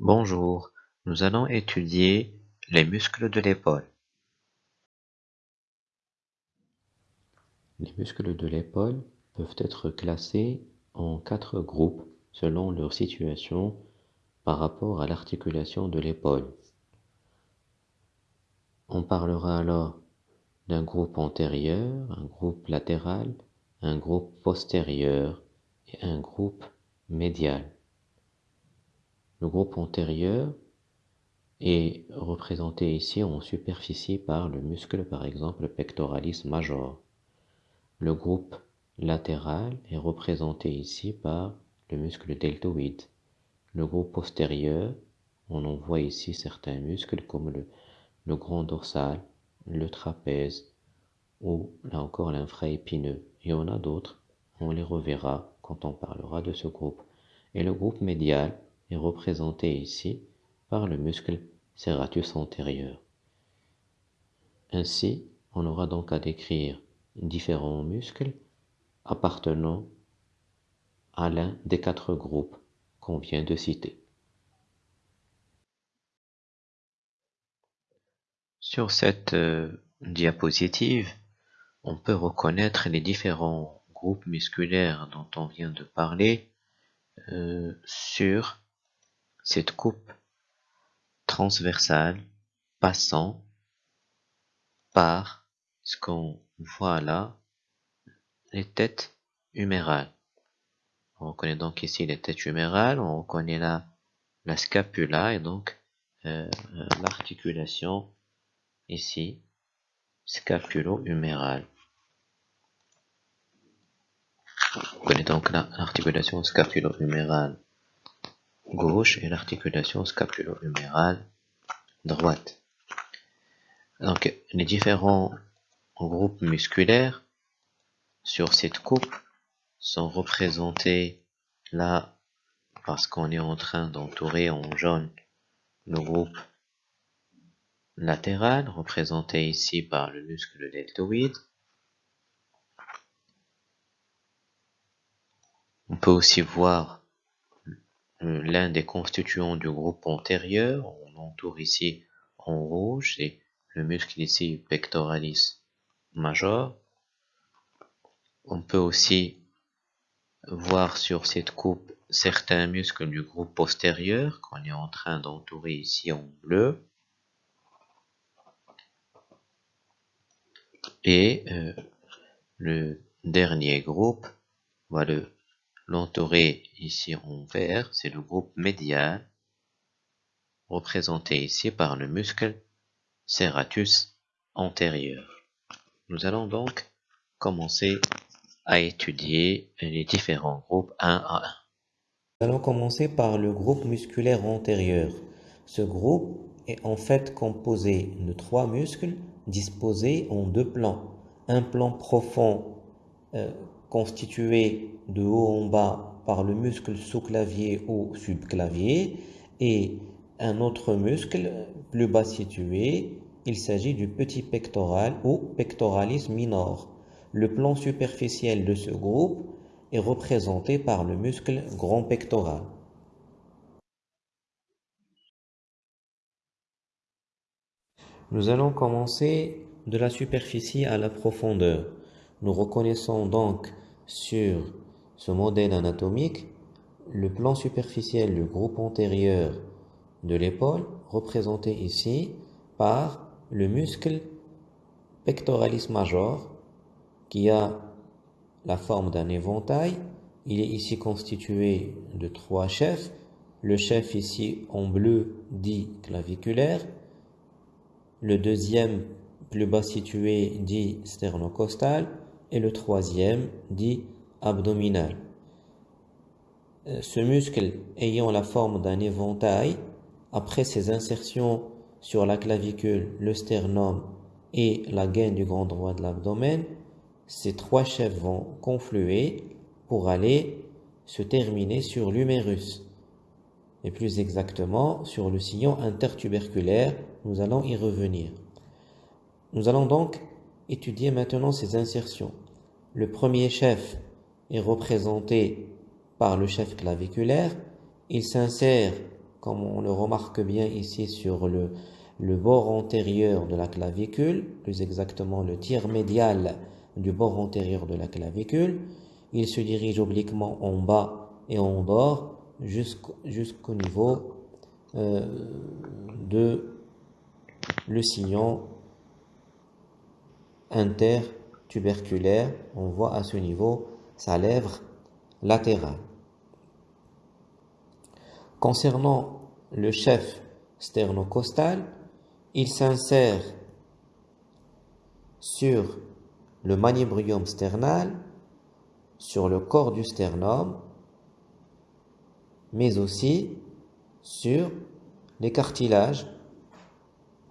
Bonjour, nous allons étudier les muscles de l'épaule. Les muscles de l'épaule peuvent être classés en quatre groupes selon leur situation par rapport à l'articulation de l'épaule. On parlera alors d'un groupe antérieur, un groupe latéral, un groupe postérieur et un groupe médial. Le groupe antérieur est représenté ici en superficie par le muscle par exemple pectoralis major. Le groupe latéral est représenté ici par le muscle deltoïde. Le groupe postérieur, on en voit ici certains muscles comme le, grand dorsal, le trapèze ou là encore l'infraépineux. Y en a d'autres, on les reverra quand on parlera de ce groupe. Et le groupe médial est représenté ici par le muscle serratus antérieur. Ainsi, on aura donc à décrire différents muscles appartenant à l'un des quatre groupes qu'on vient de citer. Sur cette euh, diapositive, on peut reconnaître les différents groupes musculaires dont on vient de parler euh, sur cette coupe transversale passant par ce qu'on voit là, les têtes humérales. On reconnaît donc ici les têtes humérales, on reconnaît là la scapula et donc euh, euh, l'articulation ici scapulo-humérale. On connaît donc l'articulation scapulo-humérale gauche et l'articulation scapulo-humérale droite. Donc les différents groupes musculaires sur cette coupe sont représentés là parce qu'on est en train d'entourer en jaune le groupe latéral représenté ici par le muscle deltoïde. On peut aussi voir l'un des constituants du groupe antérieur. On entoure ici en rouge, c'est le muscle ici pectoralis major. On peut aussi voir sur cette coupe certains muscles du groupe postérieur qu'on est en train d'entourer ici en bleu. Et euh, le dernier groupe, voilà l'entourer ici en vert, c'est le groupe médial, représenté ici par le muscle serratus antérieur. Nous allons donc commencer à étudier les différents groupes un à un. Nous allons commencer par le groupe musculaire antérieur. Ce groupe est en fait composé de trois muscles disposés en deux plans. Un plan profond euh, constitué de haut en bas par le muscle sous-clavier ou subclavier et un autre muscle plus bas situé, il s'agit du petit pectoral ou pectoralis minor. Le plan superficiel de ce groupe est représenté par le muscle grand pectoral. Nous allons commencer de la superficie à la profondeur. Nous reconnaissons donc sur ce modèle anatomique le plan superficiel du groupe antérieur de l'épaule représenté ici par le muscle pectoralis major qui a la forme d'un éventail. Il est ici constitué de trois chefs. Le chef ici en bleu dit claviculaire. Le deuxième plus bas situé dit sternocostal et le troisième dit abdominal. Euh, ce muscle ayant la forme d'un éventail, après ses insertions sur la clavicule, le sternum et la gaine du grand droit de l'abdomen, ces trois chefs vont confluer pour aller se terminer sur l'humérus et plus exactement sur le sillon intertuberculaire. Nous allons y revenir. Nous allons donc étudier maintenant ces insertions. Le premier chef est représenté par le chef claviculaire. Il s'insère comme on le remarque bien ici sur le, le bord antérieur de la clavicule, plus exactement le tiers médial du bord antérieur de la clavicule. Il se dirige obliquement en bas et en bord jusqu'au niveau euh, de le sillon intertuberculaire. On voit à ce niveau sa lèvre latérale. Concernant le chef sternocostal, il s'insère sur le manubrium sternal, sur le corps du sternum, mais aussi sur les cartilages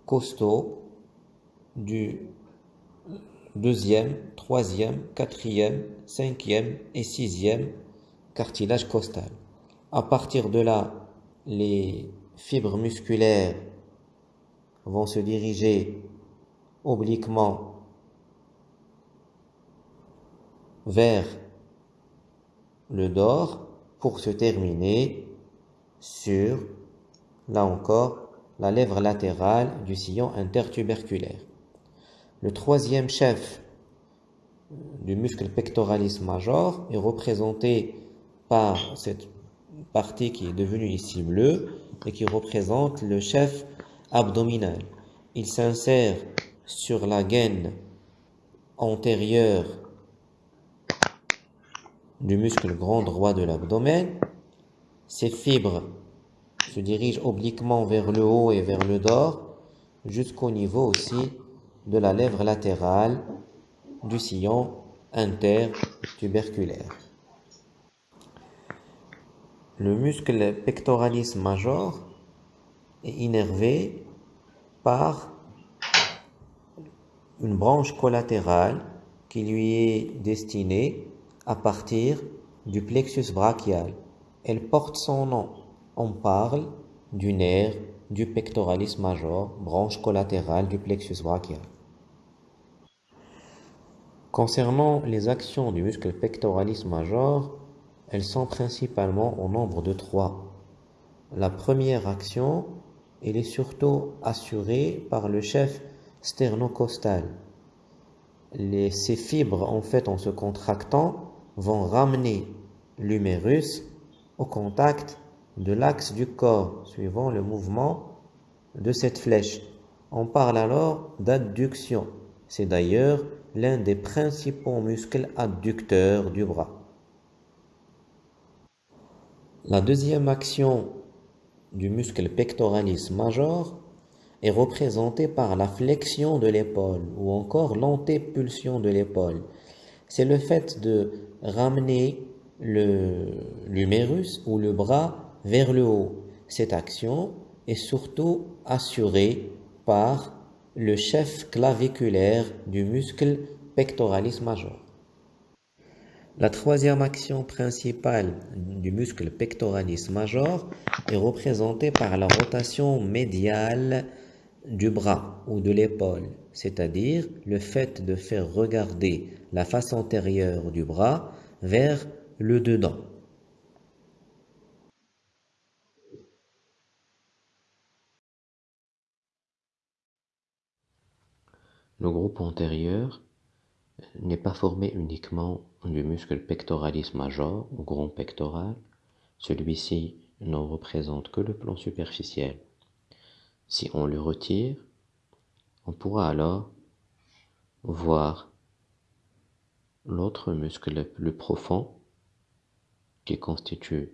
costaux du deuxième, troisième, quatrième, cinquième et sixième cartilage costal. À partir de là, les fibres musculaires vont se diriger obliquement vers le dor pour se terminer sur, là encore, la lèvre latérale du sillon intertuberculaire. Le troisième chef du muscle pectoralis major est représenté par cette partie qui est devenue ici bleue et qui représente le chef abdominal. Il s'insère sur la gaine antérieure du muscle grand droit de l'abdomen. Ces fibres se dirigent obliquement vers le haut et vers le dor jusqu'au niveau aussi de la lèvre latérale du sillon intertuberculaire. Le muscle pectoralis major est innervé par une branche collatérale qui lui est destinée à partir du plexus brachial. Elle porte son nom. On parle du nerf du pectoralis major, branche collatérale du plexus brachial. Concernant les actions du muscle pectoralis major, elles sont principalement au nombre de trois. La première action, elle est surtout assurée par le chef sternocostal. Ces fibres, en fait, en se contractant, vont ramener l'humérus au contact de l'axe du corps, suivant le mouvement de cette flèche. On parle alors d'adduction. C'est d'ailleurs l'un des principaux muscles adducteurs du bras. La deuxième action du muscle pectoralis major est représentée par la flexion de l'épaule ou encore l'antépulsion de l'épaule. C'est le fait de ramener l'humérus ou le bras vers le haut. Cette action est surtout assurée par le chef claviculaire du muscle pectoralis major. La troisième action principale du muscle pectoralis major est représentée par la rotation médiale du bras ou de l'épaule, c'est-à-dire le fait de faire regarder la face antérieure du bras vers le dedans. Le groupe antérieur n'est pas formé uniquement du muscle pectoralis major ou grand pectoral. Celui-ci ne représente que le plan superficiel. Si on le retire, on pourra alors voir l'autre muscle le plus profond qui constitue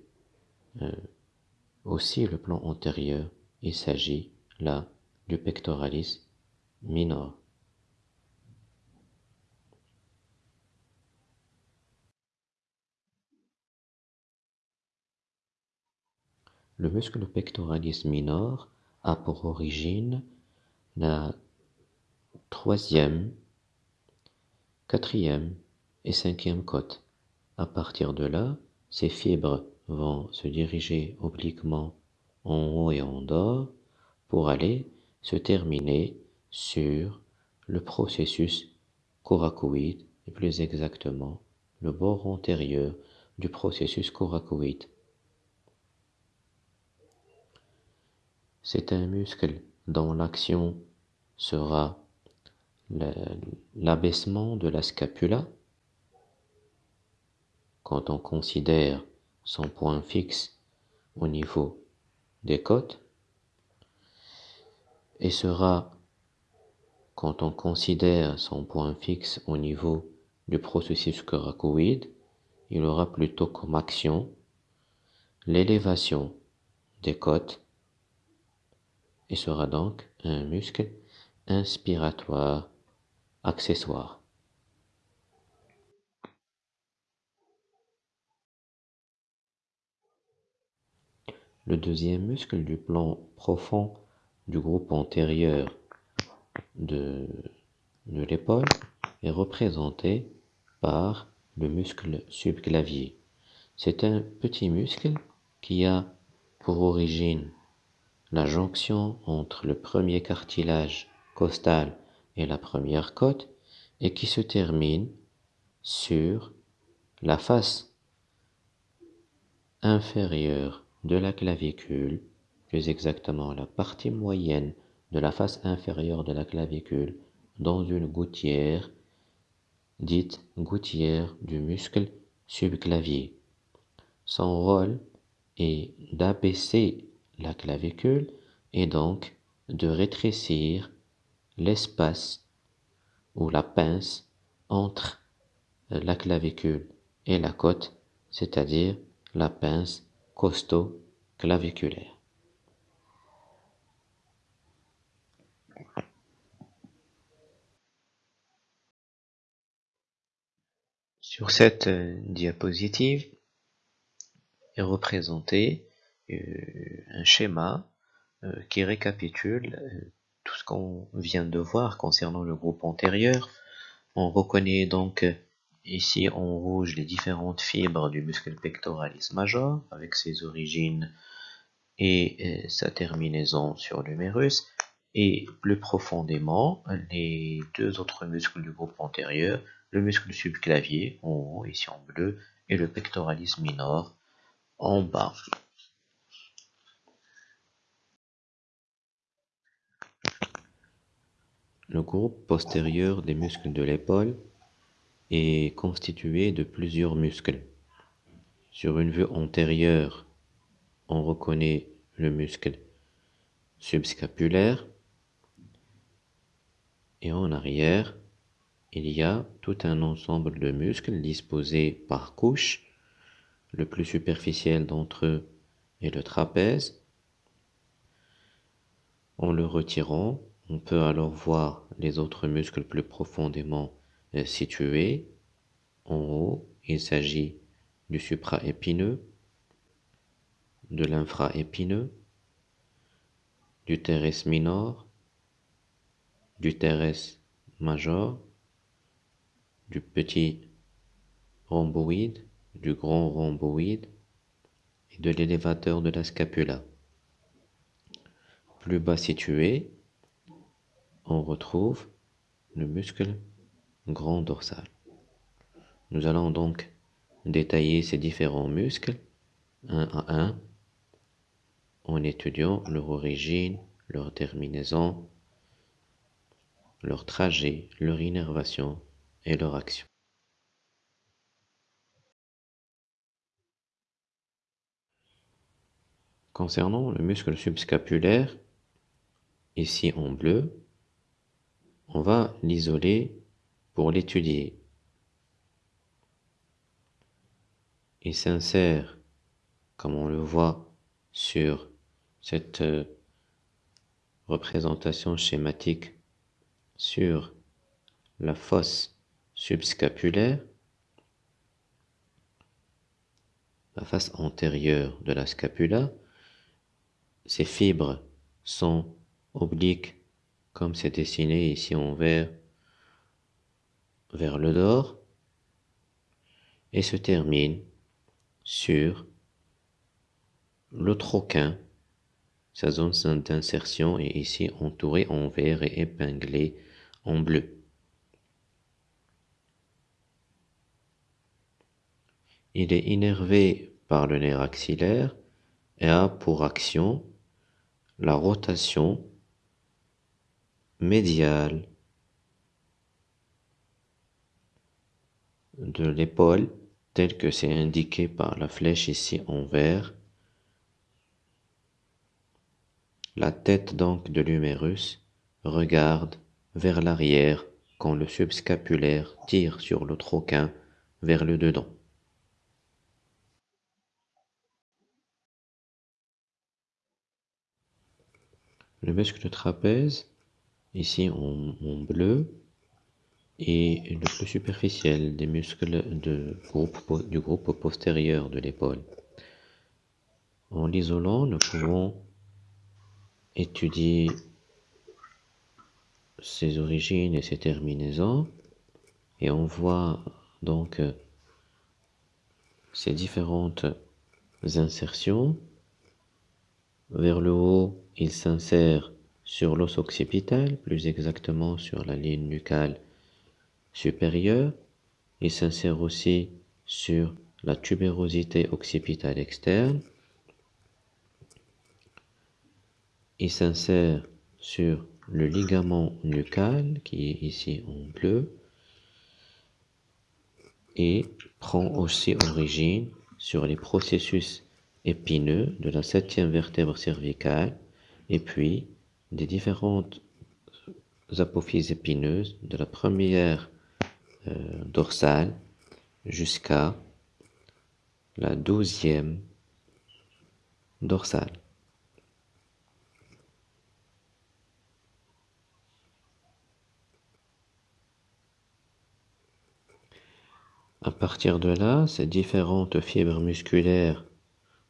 euh, aussi le plan antérieur. Il s'agit là du pectoralis minor. Le muscle pectoralis minor a pour origine la troisième, quatrième et cinquième côte. À partir de là, ces fibres vont se diriger obliquement en haut et en bas pour aller se terminer sur le processus coracoïde et plus exactement le bord antérieur du processus coracoïde. C'est un muscle dont l'action sera l'abaissement de la scapula. Quand on considère son point fixe au niveau des côtes et sera quand on considère son point fixe au niveau du processus coracoïde, il aura plutôt comme action l'élévation des côtes et sera donc un muscle inspiratoire accessoire. Le deuxième muscle du plan profond du groupe antérieur de, de l'épaule est représenté par le muscle subclavier. C'est un petit muscle qui a pour origine la jonction entre le premier cartilage costal et la première côte et qui se termine sur la face inférieure de la clavicule, plus exactement la partie moyenne de la face inférieure de la clavicule dans une gouttière dite gouttière du muscle subclavier. Son rôle est d'abaisser la clavicule et donc de rétrécir l'espace ou la pince entre la clavicule et la côte, c'est-à-dire la pince costo-claviculaire. Sur cette euh, diapositive est représenté euh, un schéma euh, qui récapitule tout ce qu'on vient de voir concernant le groupe antérieur. On reconnaît donc ici en rouge les différentes fibres du muscle pectoralis major avec ses origines et sa terminaison sur l'humérus et plus profondément les deux autres muscles du groupe antérieur le muscle subclavier en haut, ici en bleu, et le pectoralis minor en bas. Le groupe postérieur des muscles de l'épaule est constitué de plusieurs muscles. Sur une vue antérieure, on reconnaît le muscle subscapulaire et en arrière, il y a tout un ensemble de muscles disposés par couche. Le plus superficiel d'entre eux est le trapèze. En le retirant, on peut alors voir les autres muscles plus profondément euh, situés. En haut, il s'agit du supraépineux, de l'infraépineux, du teres minor, du teres major, du petit rhomboïde, du grand rhomboïde et de l'élévateur de la scapula. Plus bas situé, on retrouve le muscle grand dorsal. Nous allons donc détailler ces différents muscles un à un en étudiant leur origine, leur terminaison, leur trajet, leur innervation et leur action. Concernant le muscle subscapulaire, ici en bleu, on va l'isoler pour l'étudier. Il s'insère, comme on le voit sur cette euh, représentation schématique, sur la fosse subscapulaire, la face antérieure de la scapula. Ces fibres sont obliques comme c'est dessiné ici en vert vers le dehors et se termine sur le troquin. Sa zone d'insertion est ici entourée en vert et épinglée en bleu. Il est innervé par le nerf axillaire et a pour action la rotation médiale de l'épaule tel que c'est indiqué par la flèche ici en vert. La tête donc de l'humérus regarde vers l'arrière quand le subscapulaire tire sur le troquin vers le dedans. Le muscle trapèze, ici en, bleu, est le plus superficiel des muscles du groupe postérieur de l'épaule. En l'isolant, nous pouvons étudier ses origines et ses terminaisons et on voit donc ces différentes insertions. Vers le haut, il s'insère sur l'os occipital, plus exactement sur la ligne nucale supérieure. Il s'insère aussi sur la tubérosité occipitale externe. Il s'insère sur le ligament nucal qui est ici en bleu et prend aussi origine sur les processus épineux de la septième vertèbre cervicale et puis des différentes apophyses épineuses de la première euh, dorsale jusqu'à la douzième dorsale. À partir de là, ces différentes fibres musculaires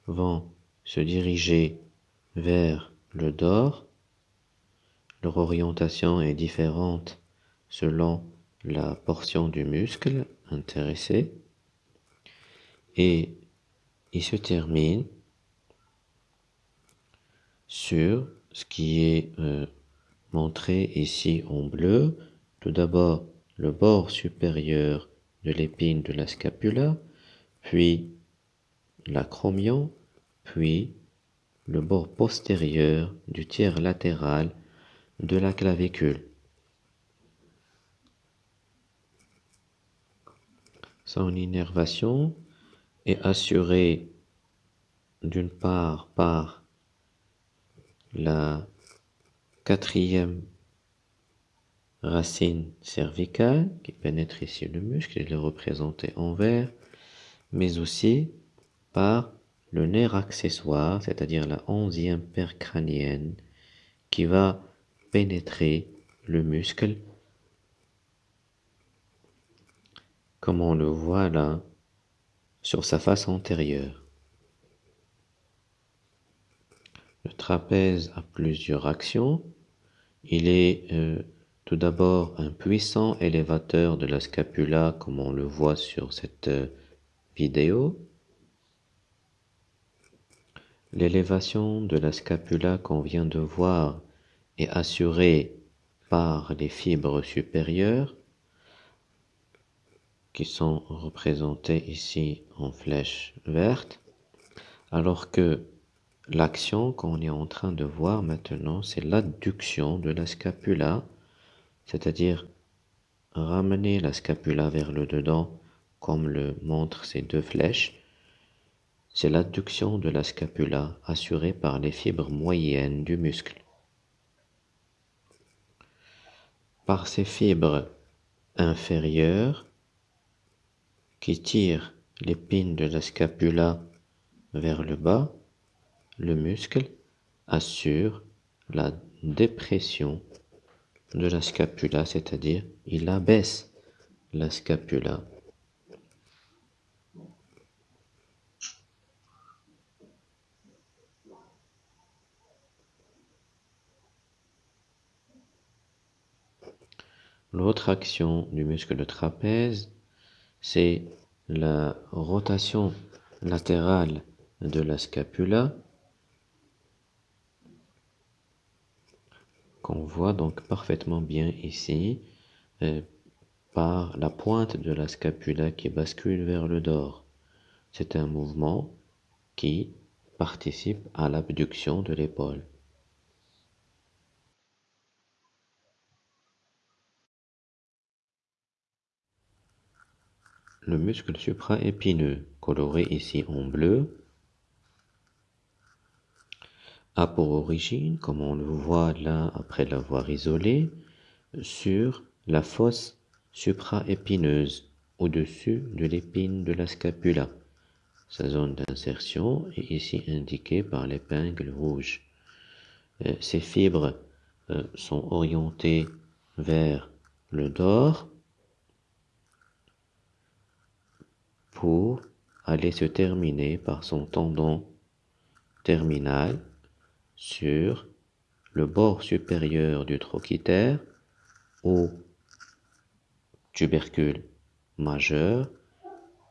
vont se diriger vers le dor. Leur orientation est différente selon la portion du muscle intéressé. Et il se termine sur ce qui est euh, montré ici en bleu. Tout d'abord, le bord supérieur de l'épine de la scapula, puis l'acromion, puis le bord postérieur du tiers latéral de la clavicule. Son innervation est assurée d'une part par la quatrième racine cervicale qui pénètre ici le muscle, il est représenté en vert, mais aussi par le nerf accessoire, c'est-à-dire la onzième paire crânienne, qui va pénétrer le muscle, comme on le voit là, sur sa face antérieure. Le trapèze a plusieurs actions. Il est euh, tout d'abord, un puissant élévateur de la scapula, comme on le voit sur cette euh, vidéo. L'élévation de la scapula qu'on vient de voir est assurée par les fibres supérieures qui sont représentées ici en flèche verte, alors que l'action qu'on est en train de voir maintenant, c'est l'adduction de la scapula c'est-à-dire ramener la scapula vers le dedans comme le montrent ces deux flèches, c'est l'adduction de la scapula assurée par les fibres moyennes du muscle. Par ces fibres inférieures qui tirent l'épine de la scapula vers le bas, le muscle assure la dépression de la scapula, c'est-à-dire il abaisse la scapula. L'autre action du muscle de trapèze, c'est la rotation latérale de la scapula qu'on voit donc parfaitement bien ici euh, par la pointe de la scapula qui bascule vers le dor. C'est un mouvement qui participe à l'abduction de l'épaule. Le muscle supraépineux, coloré ici en bleu, a pour origine, comme on le voit là après l'avoir isolé, sur la fosse supraépineuse, au-dessus de l'épine de la scapula. Sa zone d'insertion est ici indiquée par l'épingle rouge. Euh, ces fibres euh, sont orientées vers le dor pour aller se terminer par son tendon terminal sur le bord supérieur du trochiter ou tubercule majeur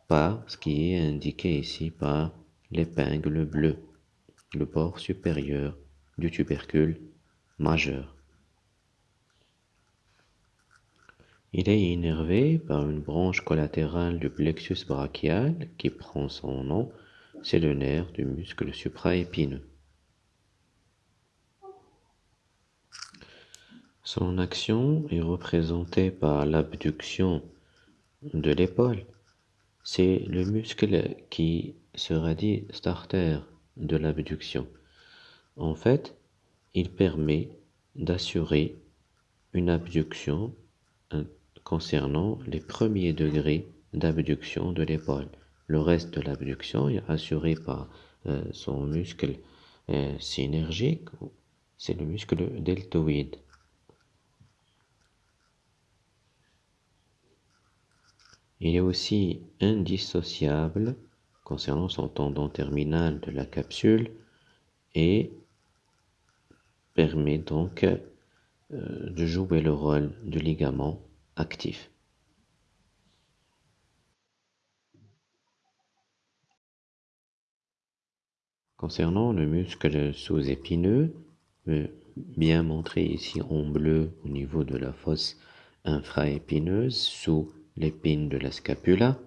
par ce qui est indiqué ici par l'épingle bleue, le bord supérieur du tubercule majeur. Il est innervé par une branche collatérale du plexus brachial qui prend son nom, c'est le nerf du muscle supraépineux. Son action est représentée par l'abduction de l'épaule. C'est le muscle qui sera dit starter de l'abduction. En fait, il permet d'assurer une abduction concernant les premiers degrés d'abduction de l'épaule. Le reste de l'abduction est assuré par euh, son muscle euh, synergique, c'est le muscle deltoïde. Il est aussi indissociable concernant son tendon terminal de la capsule et permet donc euh, de jouer le rôle du ligament actif. Concernant le muscle sous-épineux, bien montré ici en bleu au niveau de la fosse infraépineuse sous l'épine de la scapula,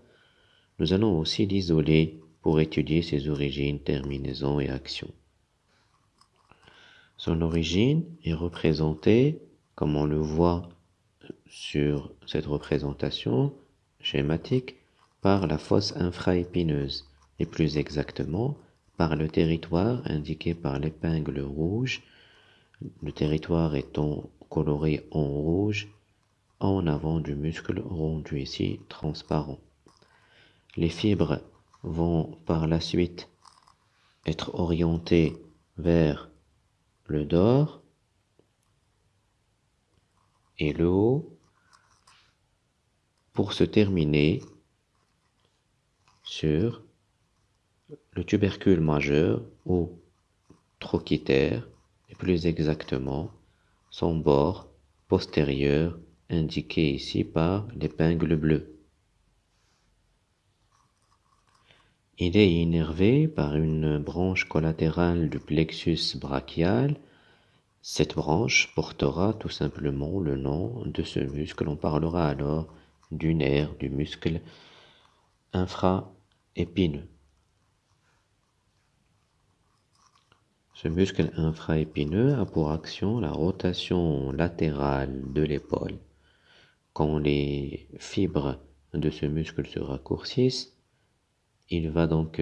nous allons aussi l'isoler pour étudier ses origines, terminaisons et actions. Son origine est représentée, comme on le voit sur cette représentation schématique, par la fosse infraépineuse, et plus exactement par le territoire indiqué par l'épingle rouge, le territoire étant coloré en rouge en avant du muscle rendu ici transparent. Les fibres vont par la suite être orientées vers le dor et le haut pour se terminer sur le tubercule majeur ou trochitaire et plus exactement son bord postérieur indiqué ici par l'épingle bleue. Il est innervé par une branche collatérale du plexus brachial. Cette branche portera tout simplement le nom de ce muscle. On parlera alors du nerf, du muscle infraépineux. Ce muscle infraépineux a pour action la rotation latérale de l'épaule. Quand les fibres de ce muscle se raccourcissent, il va donc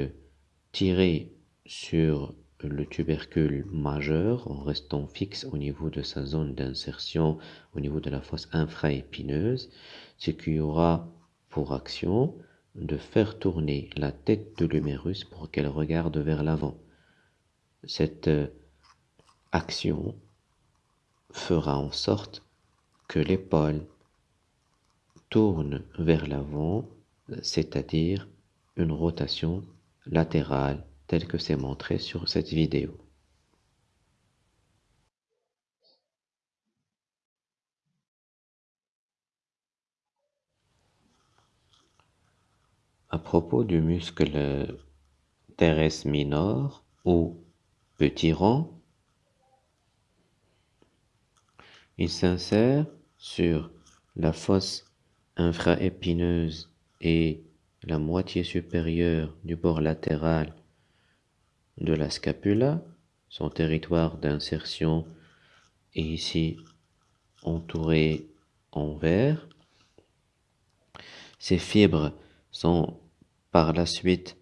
tirer sur le tubercule majeur en restant fixe au niveau de sa zone d'insertion, au niveau de la fosse infraépineuse, ce qui aura pour action de faire tourner la tête de l'humérus pour qu'elle regarde vers l'avant. Cette action fera en sorte que l'épaule tourne vers l'avant, c'est-à-dire une rotation latérale telle que c'est montré sur cette vidéo. À propos du muscle teres minor ou petit rond, il s'insère sur la fosse infraépineuse et la moitié supérieure du bord latéral de la scapula, son territoire d'insertion est ici entouré en vert. Ces fibres sont par la suite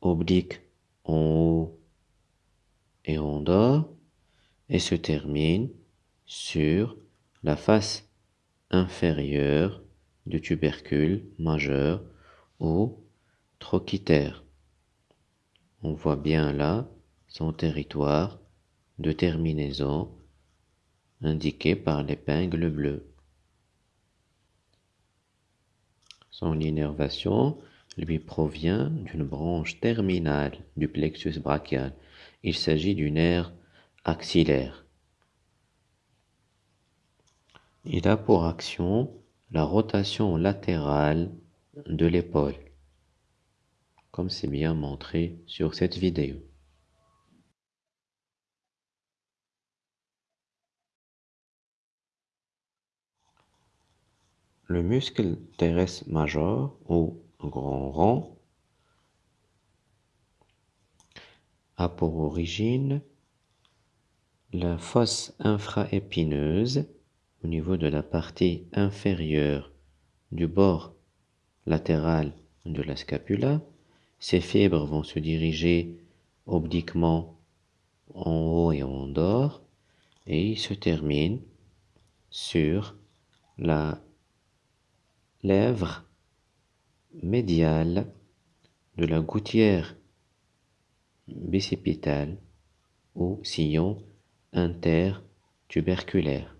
obliques en haut et en bas et se terminent sur la face inférieure du tubercule majeur ou trochitaire. On voit bien là son territoire de terminaison indiqué par l'épingle bleue. Son innervation lui provient d'une branche terminale du plexus brachial. Il s'agit du nerf axillaire. Il a pour action la rotation latérale de l'épaule, comme c'est bien montré sur cette vidéo. Le muscle teres major ou grand rond a pour origine la fosse infraépineuse au niveau de la partie inférieure du bord latéral de la scapula. Ces fibres vont se diriger obliquement en haut et en dehors et se terminent sur la lèvre médiale de la gouttière bicipitale ou sillon intertuberculaire.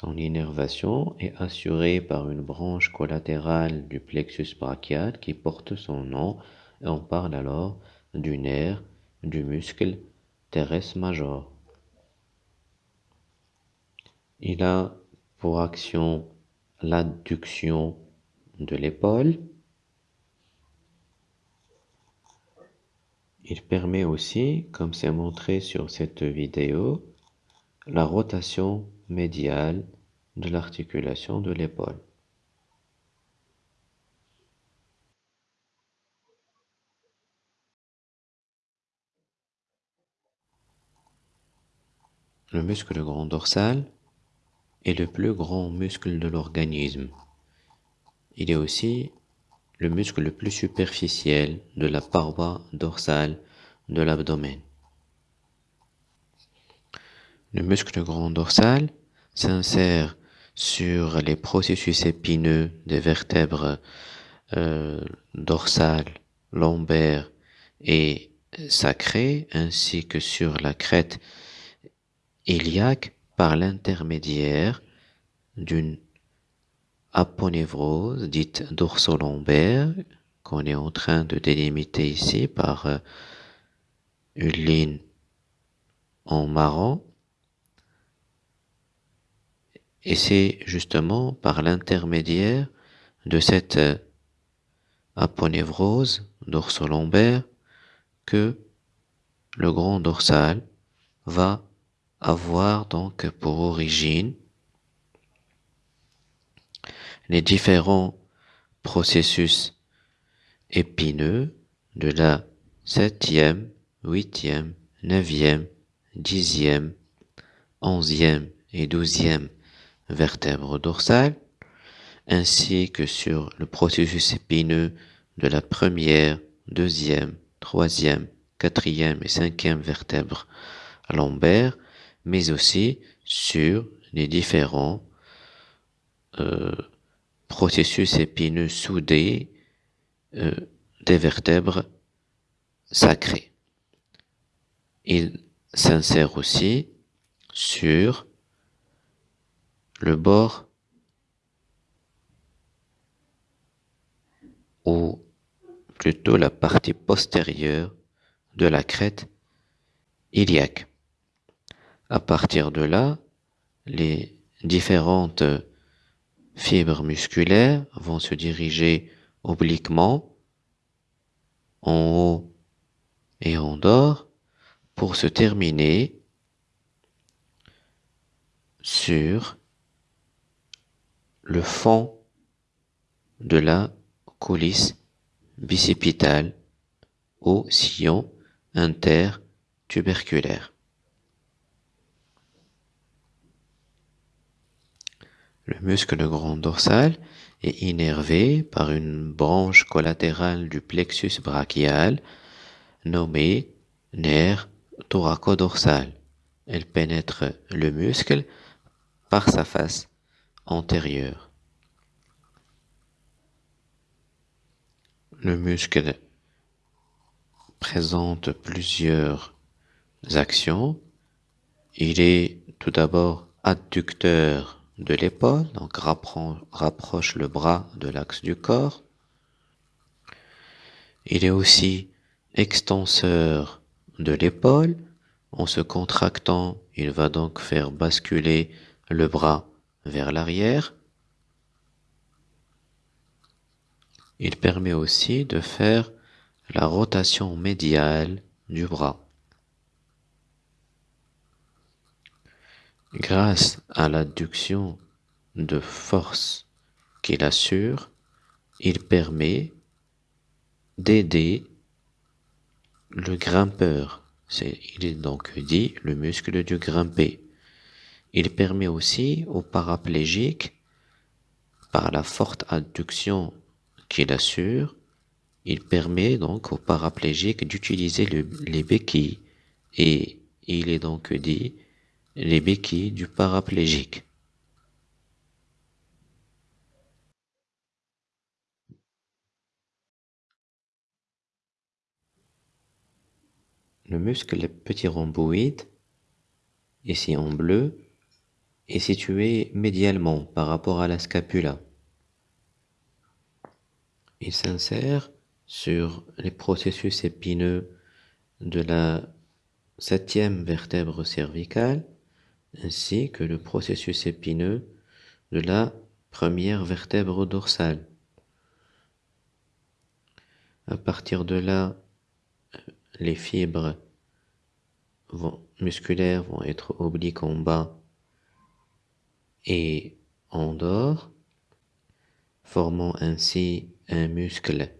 Son innervation est assurée par une branche collatérale du plexus brachial qui porte son nom et on parle alors du nerf du muscle teres major. Il a pour action l'adduction de l'épaule. Il permet aussi, comme c'est montré sur cette vidéo, la rotation médiale de l'articulation de l'épaule. Le muscle grand dorsal est le plus grand muscle de l'organisme. Il est aussi le muscle le plus superficiel de la paroi dorsale de l'abdomen. Le muscle grand dorsal s'insère sur les processus épineux des vertèbres euh, dorsales, lombaires et sacrées, ainsi que sur la crête iliaque par l'intermédiaire d'une aponévrose dite dorsolombaire qu'on est en train de délimiter ici par euh, une ligne en marron. Et c'est justement par l'intermédiaire de cette euh, aponévrose dorsolombaire que le grand dorsal va avoir donc pour origine les différents processus épineux de la septième, huitième, neuvième, dixième, onzième et douzième vertèbre dorsale, ainsi que sur le processus épineux de la première, deuxième, troisième, quatrième et cinquième vertèbre lombaire, mais aussi sur les différents euh, processus épineux soudés euh, des vertèbres sacrées. Il s'insère aussi sur le bord ou plutôt la partie postérieure de la crête iliaque. À partir de là, les différentes fibres musculaires vont se diriger obliquement en haut et en bas pour se terminer sur le fond de la coulisse bicipitale au sillon intertuberculaire. Le muscle grand dorsal est innervé par une branche collatérale du plexus brachial nommée nerf thoracodorsal. Elle pénètre le muscle par sa face Le muscle présente plusieurs actions. Il est tout d'abord adducteur de l'épaule, donc rapproche le bras de l'axe du corps. Il est aussi extenseur de l'épaule. En se contractant, il va donc faire basculer le bras vers l'arrière. Il permet aussi de faire la rotation médiale du bras. Grâce à l'adduction de force qu'il assure, il permet d'aider le grimpeur. il est donc dit le muscle du grimper. Il permet aussi au paraplégique, par la forte adduction qu'il assure, il permet donc au paraplégique d'utiliser les béquilles et il est donc dit les béquilles du paraplégique. Le muscle petit rhomboïde, ici en bleu, est situé médialement par rapport à la scapula. Il s'insère sur les processus épineux de la septième vertèbre cervicale ainsi que le processus épineux de la première vertèbre dorsale. À partir de là, les fibres musculaires vont être obliques en bas et en dehors, formant ainsi un muscle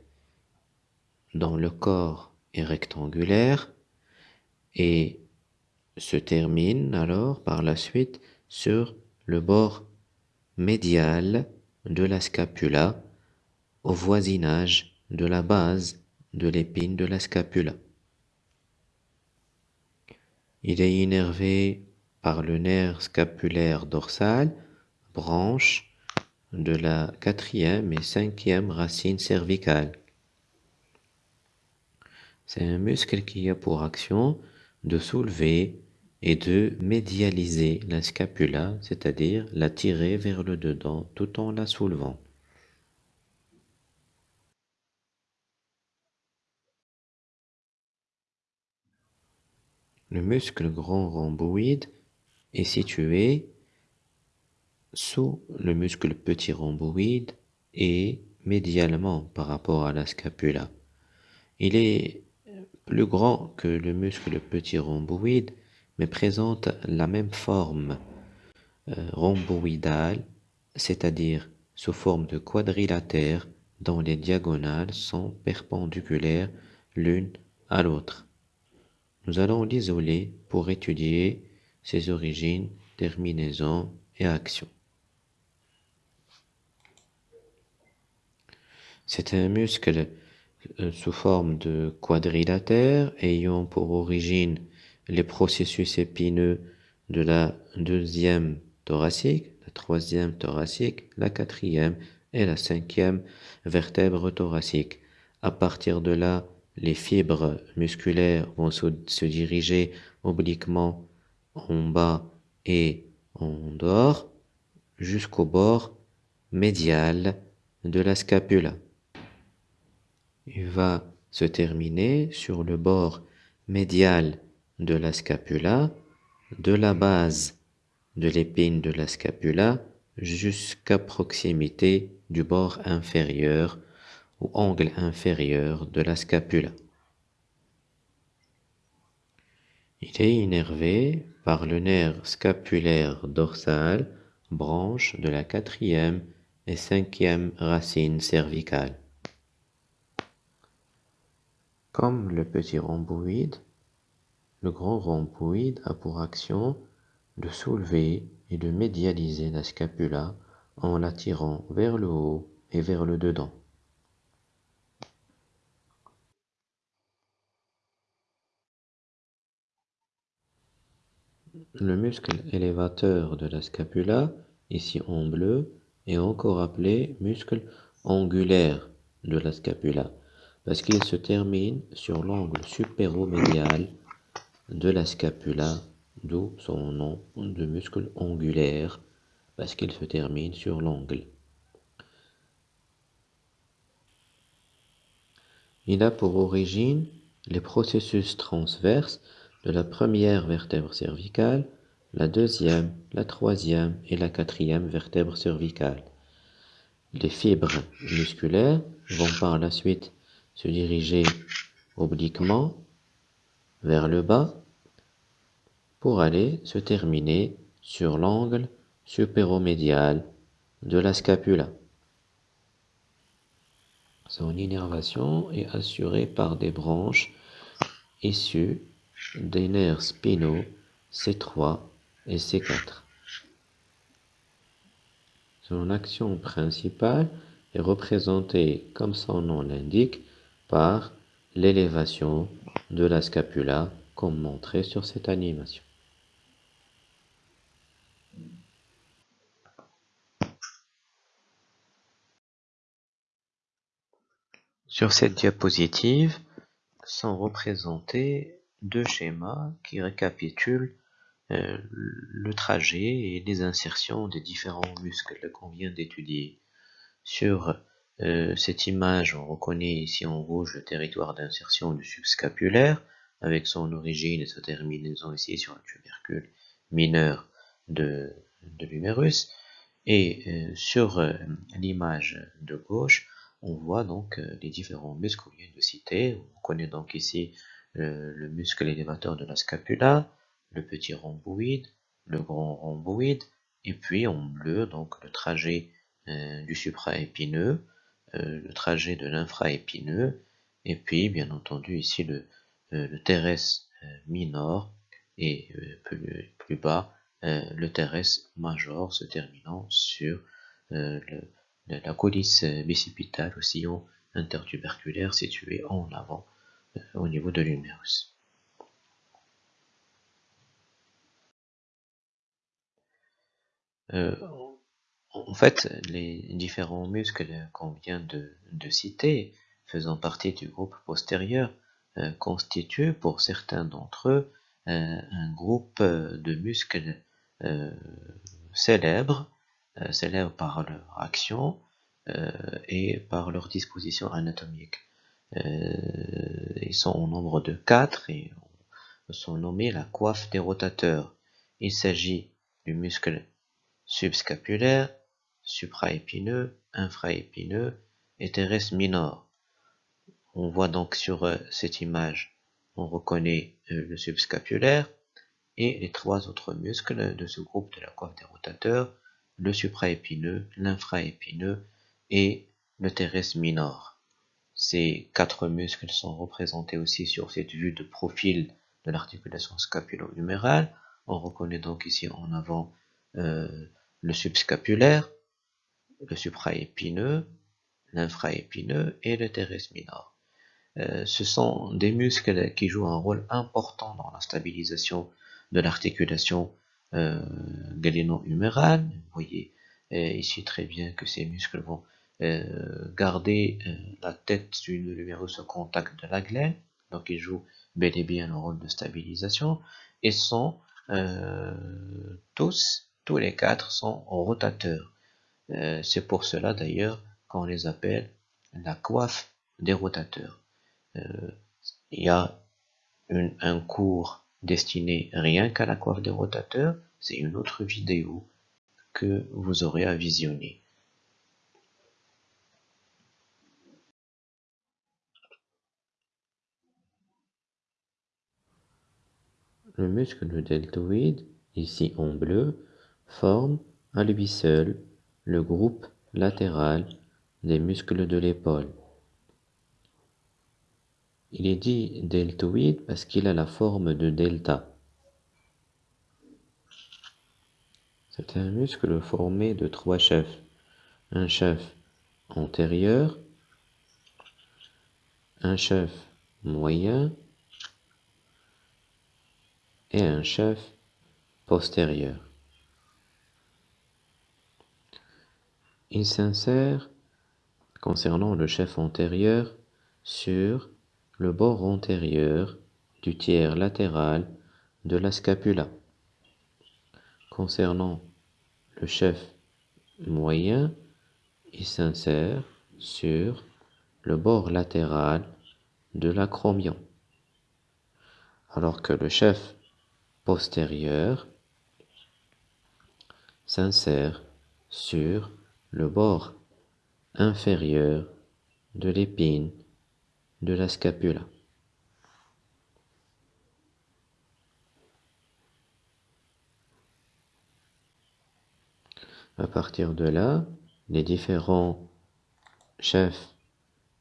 dont le corps est rectangulaire et se termine alors par la suite sur le bord médial de la scapula au voisinage de la base de l'épine de la scapula. Il est innervé le nerf scapulaire dorsal, branche de la quatrième et cinquième racine cervicale. C'est un muscle qui a pour action de soulever et de médialiser la scapula, c'est-à-dire la tirer vers le dedans tout en la soulevant. Le muscle grand rhomboïde situé sous le muscle petit rhomboïde et médialement par rapport à la scapula. Il est plus grand que le muscle petit rhomboïde mais présente la même forme euh, rhomboïdale, c'est-à-dire sous forme de quadrilatère dont les diagonales sont perpendiculaires l'une à l'autre. Nous allons l'isoler pour étudier ses origines, terminaisons et actions. C'est un muscle euh, sous forme de quadrilatère ayant pour origine les processus épineux de la deuxième thoracique, la troisième thoracique, la quatrième et la cinquième vertèbre thoracique. À partir de là, les fibres musculaires vont se, diriger obliquement en bas et en dehors jusqu'au bord médial de la scapula. Il va se terminer sur le bord médial de la scapula, de la base de l'épine de la scapula jusqu'à proximité du bord inférieur ou angle inférieur de la scapula. Il est innervé par le nerf scapulaire dorsal, branche de la quatrième et cinquième racine cervicale. Comme le petit rhomboïde, le grand rhomboïde a pour action de soulever et de médialiser la scapula en l'attirant vers le haut et vers le dedans. Le muscle élévateur de la scapula, ici en bleu, est encore appelé muscle angulaire de la scapula parce qu'il se termine sur l'angle supéromédial de la scapula, d'où son nom de muscle angulaire parce qu'il se termine sur l'angle. Il a pour origine les processus transverses la première vertèbre cervicale, la deuxième, la troisième et la quatrième vertèbre cervicale. Les fibres musculaires vont par la suite se diriger obliquement vers le bas pour aller se terminer sur l'angle supéromédial de la scapula. Son innervation est assurée par des branches issues des nerfs spinaux C3 et C4. Son action principale est représentée, comme son nom l'indique, par l'élévation de la scapula, comme montré sur cette animation. Sur cette diapositive sont représentés deux schémas qui récapitulent euh, le trajet et les insertions des différents muscles qu'on vient d'étudier. Sur euh, cette image, on reconnaît ici en rouge le territoire d'insertion du subscapulaire avec son origine et sa terminaison ici sur le tubercule mineur de, l'humérus. Et euh, sur l'image de gauche, on voit donc les différents muscles qu'on vient de citer. On connaît donc ici le muscle élévateur de la scapula, le petit rhomboïde, le grand rhomboïde, et puis en bleu, donc le trajet euh, du supraépineux, euh, le trajet de l'infraépineux, et puis bien entendu ici le, euh, teres minor, et plus, bas le teres major se terminant sur la coulisse bicipitale au sillon intertuberculaire situé en avant au niveau de l'humérus. Euh, en fait, les différents muscles qu'on vient de, citer, faisant partie du groupe postérieur, euh, constituent pour certains d'entre eux euh, un groupe de muscles célèbres, célèbres par leur action et par leur disposition anatomique. Ils sont au nombre de quatre et sont nommés la coiffe des rotateurs. Il s'agit du muscle subscapulaire, supraépineux, infraépineux et teres minor. On voit donc sur euh, cette image, on reconnaît euh, le subscapulaire et les trois autres muscles de ce groupe de la coiffe des rotateurs, le supraépineux, l'infraépineux et le teres minor. Ces quatre muscles sont représentés aussi sur cette vue de profil de l'articulation scapulo-humérale. On reconnaît donc ici en avant euh, le subscapulaire, le supraépineux, l'infraépineux et le teres minor. Euh, ce sont des muscles qui jouent un rôle important dans la stabilisation de l'articulation euh, galéno-humérale. Vous voyez euh, ici très bien que ces muscles vont garder la tête du l'humérus au contact de la glaine, donc ils jouent bel et bien le rôle de stabilisation, et sont tous tous les quatre sont rotateurs. Euh, c'est pour cela d'ailleurs qu'on les appelle la coiffe des rotateurs. Euh, il y a un cours destiné rien qu'à la coiffe des rotateurs. C'est une autre vidéo que vous aurez à visionner. Le muscle deltoïde, ici en bleu, forme à lui seul le groupe latéral des muscles de l'épaule. Il est dit deltoïde parce qu'il a la forme de delta. C'est un muscle formé de trois chefs. un chef antérieur, un chef moyen un chef postérieur. Il s'insère, concernant le chef antérieur, sur le bord antérieur du tiers latéral de la scapula. Concernant le chef moyen, il s'insère sur le bord latéral de l'acromion, alors que le chef s'insère sur le bord inférieur de l'épine de la scapula. À partir de là, les différents chefs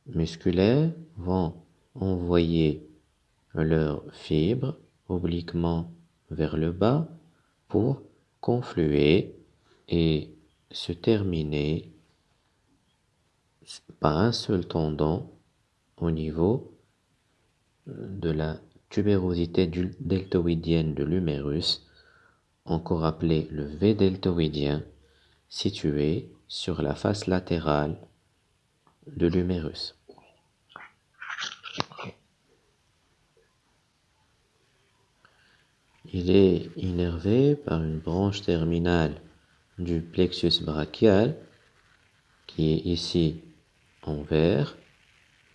musculaires vont envoyer leurs fibres obliquement vers le bas pour confluer et se terminer par un seul tendon au niveau de la tubérosité deltoïdienne de l'humérus, encore appelé le V deltoïdien, situé sur la face latérale de l'humérus. Il est innervé par une branche terminale du plexus brachial qui est ici en vert,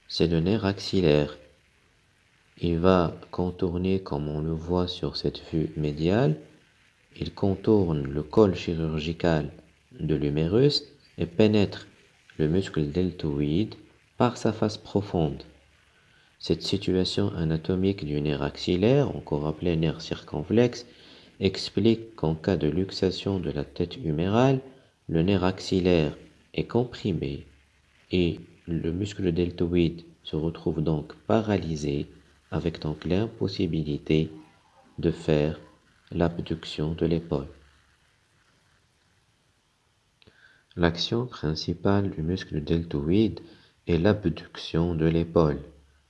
c'est le nerf axillaire. Il va contourner, comme on le voit sur cette vue médiale, il contourne le col chirurgical de l'humérus et pénètre le muscle deltoïde par sa face profonde. Cette situation anatomique du nerf axillaire, encore appelé nerf circonflexe, explique qu'en cas de luxation de la tête humérale, le nerf axillaire est comprimé et le muscle deltoïde se retrouve donc paralysé avec donc l'impossibilité de faire l'abduction de l'épaule. L'action principale du muscle deltoïde est l'abduction de l'épaule,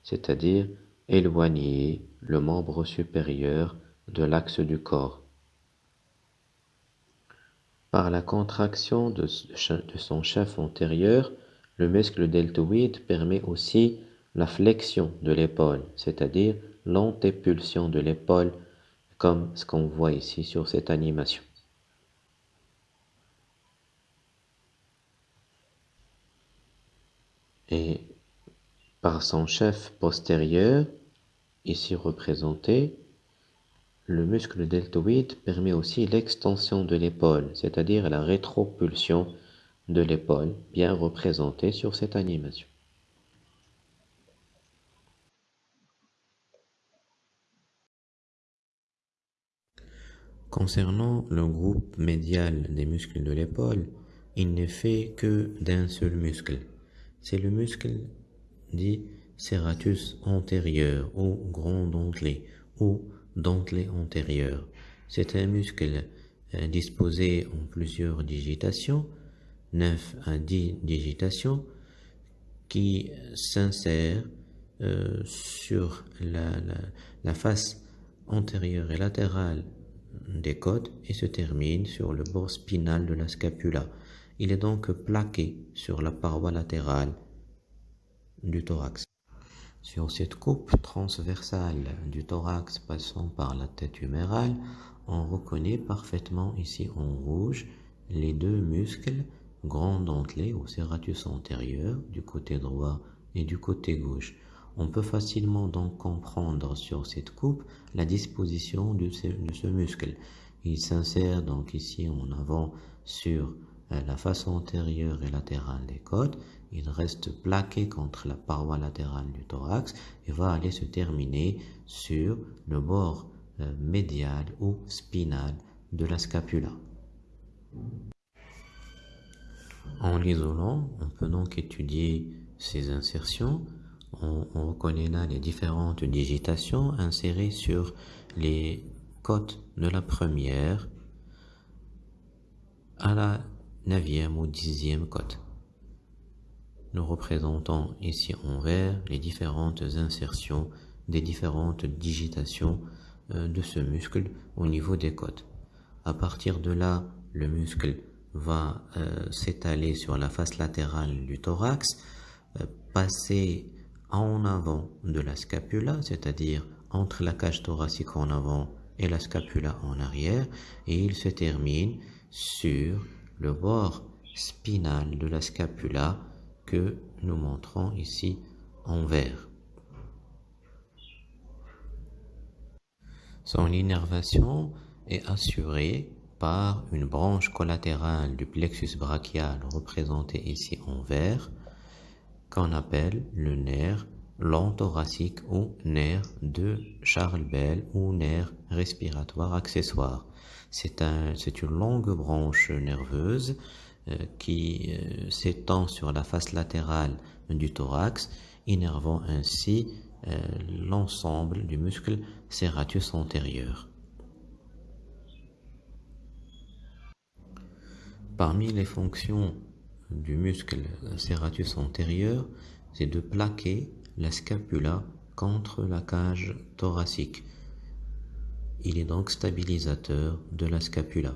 c'est-à-dire éloigner le membre supérieur de l'axe du corps. Par la contraction de, son chef antérieur, le muscle deltoïde permet aussi la flexion de l'épaule, c'est-à-dire l'antépulsion de l'épaule, comme ce qu'on voit ici sur cette animation. Par son chef postérieur, ici représenté, le muscle deltoïde permet aussi l'extension de l'épaule, c'est-à-dire la rétropulsion de l'épaule, bien représentée sur cette animation. Concernant le groupe médial des muscles de l'épaule, il n'est fait que d'un seul muscle, c'est le muscle dit serratus antérieur ou grand dentelé ou dentelé antérieur. C'est un muscle euh, disposé en plusieurs digitations, 9 à 10 digitations, qui s'insère euh, sur la, la, face antérieure et latérale des côtes et se termine sur le bord spinal de la scapula. Il est donc plaqué sur la paroi latérale Sur cette coupe transversale du thorax passant par la tête humérale, on reconnaît parfaitement ici en rouge les deux muscles grand dentelés au serratus antérieur du côté droit et du côté gauche. On peut facilement donc comprendre sur cette coupe la disposition de ce, de ce muscle. Il s'insère donc ici en avant sur la face antérieure et latérale des côtes, il reste plaqué contre la paroi latérale du thorax et va aller se terminer sur le bord euh, médial ou spinal de la scapula. En l'isolant, on peut donc étudier ces insertions. On, on, reconnaît là les différentes digitations insérées sur les côtes de la première à la neuvième ou dixième côte. Nous représentons ici en vert les différentes insertions des différentes digitations euh, de ce muscle au niveau des côtes. À partir de là, le muscle va euh, s'étaler sur la face latérale du thorax, euh, passer en avant de la scapula, c'est-à-dire entre la cage thoracique en avant et la scapula en arrière, et il se termine sur le bord spinal de la scapula que nous montrons ici en vert. Son innervation est assurée par une branche collatérale du plexus brachial représentée ici en vert, qu'on appelle le nerf long thoracique ou nerf de Charles Bell ou nerf respiratoire accessoire. C'est un, une longue branche nerveuse qui euh, s'étend sur la face latérale du thorax, innervant ainsi euh, l'ensemble du muscle serratus antérieur. Parmi les fonctions du muscle serratus antérieur, c'est de plaquer la scapula contre la cage thoracique. Il est donc stabilisateur de la scapula.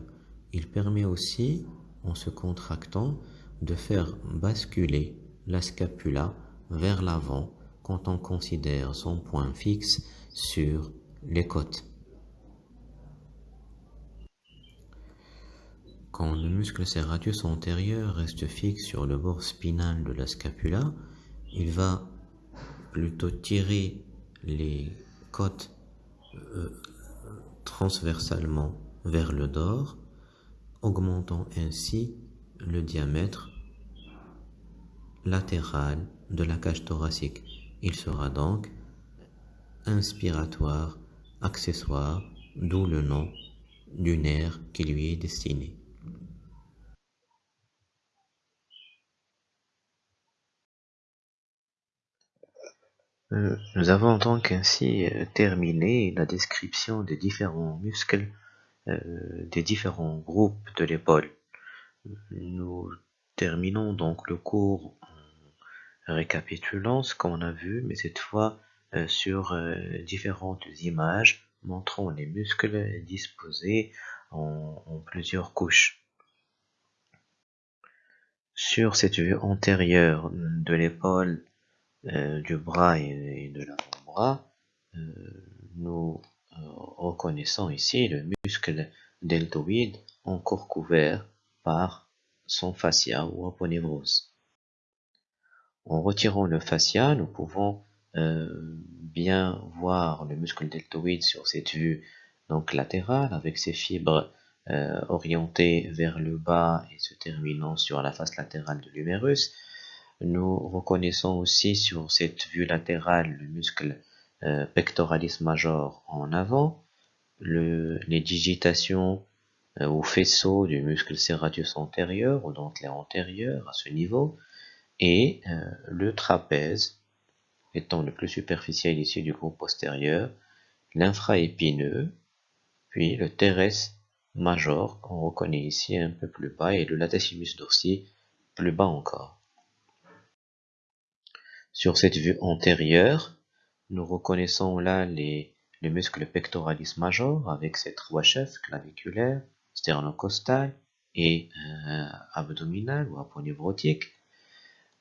Il permet aussi, en se contractant, de faire basculer la scapula vers l'avant quand on considère son point fixe sur les côtes. Quand le muscle serratus antérieur reste fixe sur le bord spinal de la scapula, il va plutôt tirer les côtes euh, transversalement vers le dehors, augmentant ainsi le diamètre latéral de la cage thoracique. Il sera donc inspiratoire, accessoire, d'où le nom du nerf qui lui est destiné. Nous avons donc ainsi euh, terminé la description des différents muscles des différents groupes de l'épaule. Nous terminons donc le cours récapitulant ce qu'on a vu, mais cette fois euh, sur euh, différentes images montrant les muscles disposés en, plusieurs couches. Sur cette vue antérieure de l'épaule, euh, du bras et, de l'avant-bras, nous reconnaissons ici le muscle deltoïde encore couvert par son fascia ou aponevrose. En retirant le fascia, nous pouvons euh, bien voir le muscle deltoïde sur cette vue donc latérale avec ses fibres euh, orientées vers le bas et se terminant sur la face latérale de l'humérus. Nous reconnaissons aussi sur cette vue latérale le muscle euh, pectoralis major en avant, les digitations ou faisceaux du muscle serratus antérieur ou dentelé antérieur à ce niveau, et euh, le trapèze étant le plus superficiel ici du groupe postérieur, l'infraépineux, puis le teres major qu'on reconnaît ici un peu plus bas et le latissimus dorsi plus bas encore. Sur cette vue antérieure, nous reconnaissons là les, muscles pectoralis major avec ses trois chefs claviculaires, sternocostal et euh, abdominal ou aponeurotique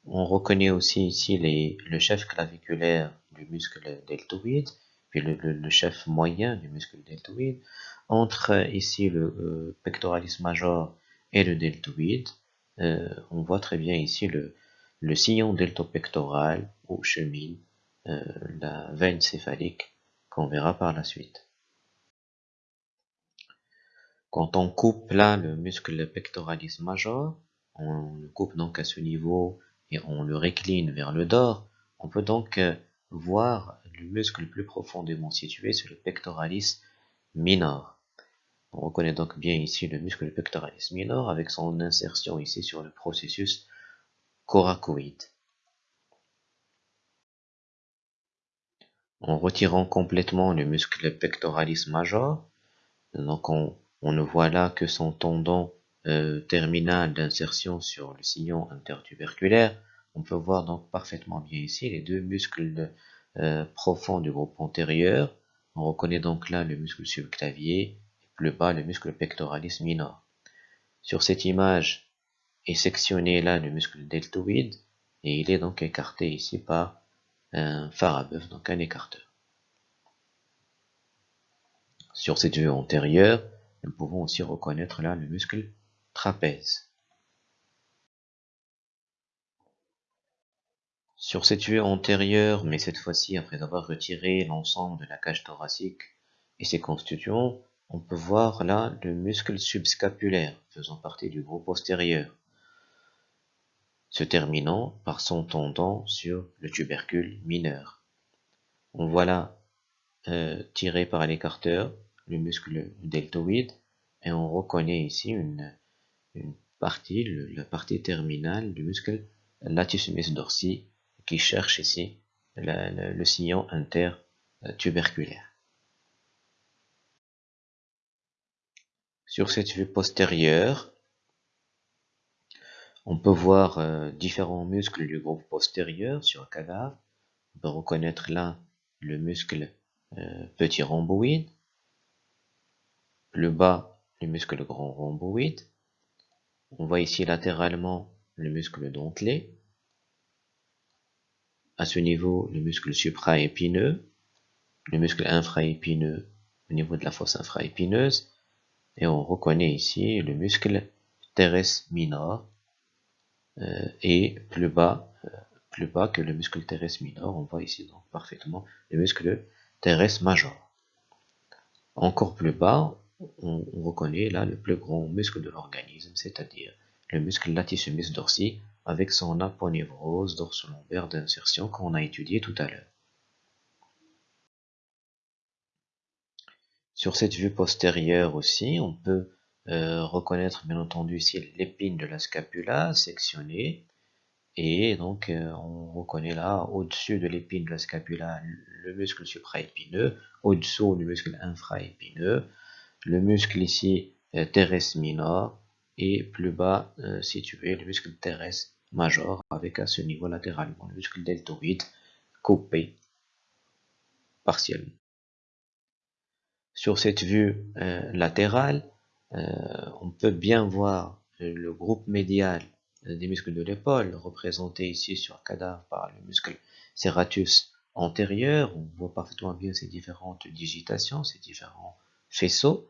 on reconnaît aussi ici le chef claviculaire du muscle deltoïde, puis le, chef moyen du muscle deltoïde. Entre ici le euh, pectoralis major et le deltoïde, euh, on voit très bien ici le, sillon deltopectoral où chemine la veine céphalique qu'on verra par la suite. Quand on coupe là le muscle pectoralis major, on le coupe donc à ce niveau et on le récline vers le dehors, on peut donc euh, voir le muscle le plus profondément situé sur le pectoralis minor. On reconnaît donc bien ici le muscle pectoralis minor avec son insertion ici sur le processus coracoïde. En retirant complètement le muscle pectoralis major, donc on, ne voit là que son tendon euh, terminal d'insertion sur le sillon intertuberculaire, on peut voir donc parfaitement bien ici les deux muscles euh, profonds du groupe antérieur. On reconnaît donc là le muscle subclavier et plus bas le muscle pectoralis minor. Sur cette image est sectionné là le muscle deltoïde et il est donc écarté ici par un phare à bœuf, donc un écarteur. Sur cette vue antérieure, nous pouvons aussi reconnaître là le muscle trapèze. Sur cette vue antérieure, mais cette fois-ci après avoir retiré l'ensemble de la cage thoracique et ses constituants, on peut voir là le muscle subscapulaire faisant partie du groupe postérieur, se terminant par son tendon sur le tubercule mineur. On voit là, euh, tiré par l'écarteur, le muscle deltoïde et on reconnaît ici une, partie, la partie terminale du muscle latissimus dorsi qui cherche ici le sillon intertuberculaire. Sur cette vue postérieure, on peut voir euh, différents muscles du groupe postérieur sur le cadavre. On peut reconnaître là le muscle euh, petit rhomboïde, le bas, le muscle grand rhomboïde. On voit ici latéralement le muscle dentelé. À ce niveau, le muscle supraépineux, le muscle infraépineux au niveau de la fosse infraépineuse. Et on reconnaît ici le muscle teres minor et plus bas, euh, plus bas que le muscle teres minor. On voit ici donc parfaitement le muscle teres major. Encore plus bas, on, reconnaît là le plus grand muscle de l'organisme, c'est-à-dire le muscle latissimus dorsi avec son aponevrose dorsolombaire d'insertion qu'on a étudié tout à l'heure. Sur cette vue postérieure aussi, on peut euh, reconnaître bien entendu ici l'épine de la scapula sectionnée et donc euh, on reconnaît là au-dessus de l'épine de la scapula le muscle supraépineux, au-dessous du muscle infraépineux, le muscle ici euh, teres minor et plus bas situé le muscle teres major avec à ce niveau latéralement le muscle deltoïde coupé partiellement. Sur cette vue euh, on peut bien voir le groupe médial des muscles de l'épaule représenté ici sur cadavre par le muscle serratus antérieur. On voit parfaitement bien ces différentes digitations, ces différents faisceaux.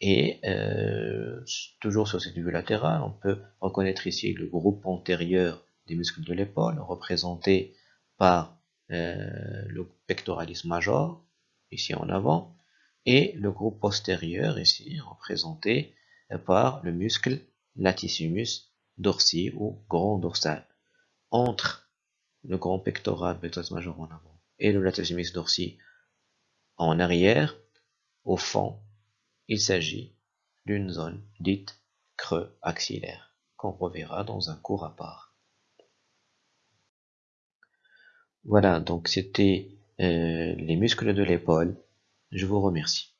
Et euh, toujours sur cette vue latérale, on peut reconnaître ici le groupe antérieur des muscles de l'épaule, représenté par euh, le pectoralis major, ici en avant, et le groupe postérieur, ici, représenté par le muscle latissimus dorsi ou grand dorsal. Entre le grand pectoral, pectoralis major en avant, et le latissimus dorsi en arrière, au fond, il s'agit d'une zone dite creux axillaire, qu'on reverra dans un cours à part. Voilà, donc c'était euh, les muscles de l'épaule. Je vous remercie.